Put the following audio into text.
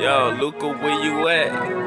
Yo, Luca, where you at?